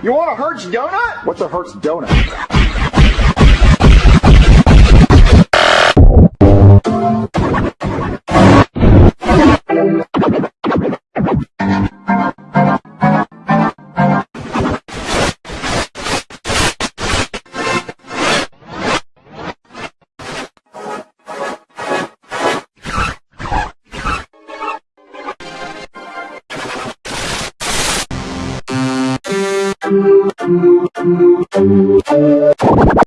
You want a Hertz donut? What's a Hertz donut? Thank you.